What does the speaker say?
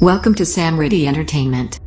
Welcome to Sam Samriddhi Entertainment.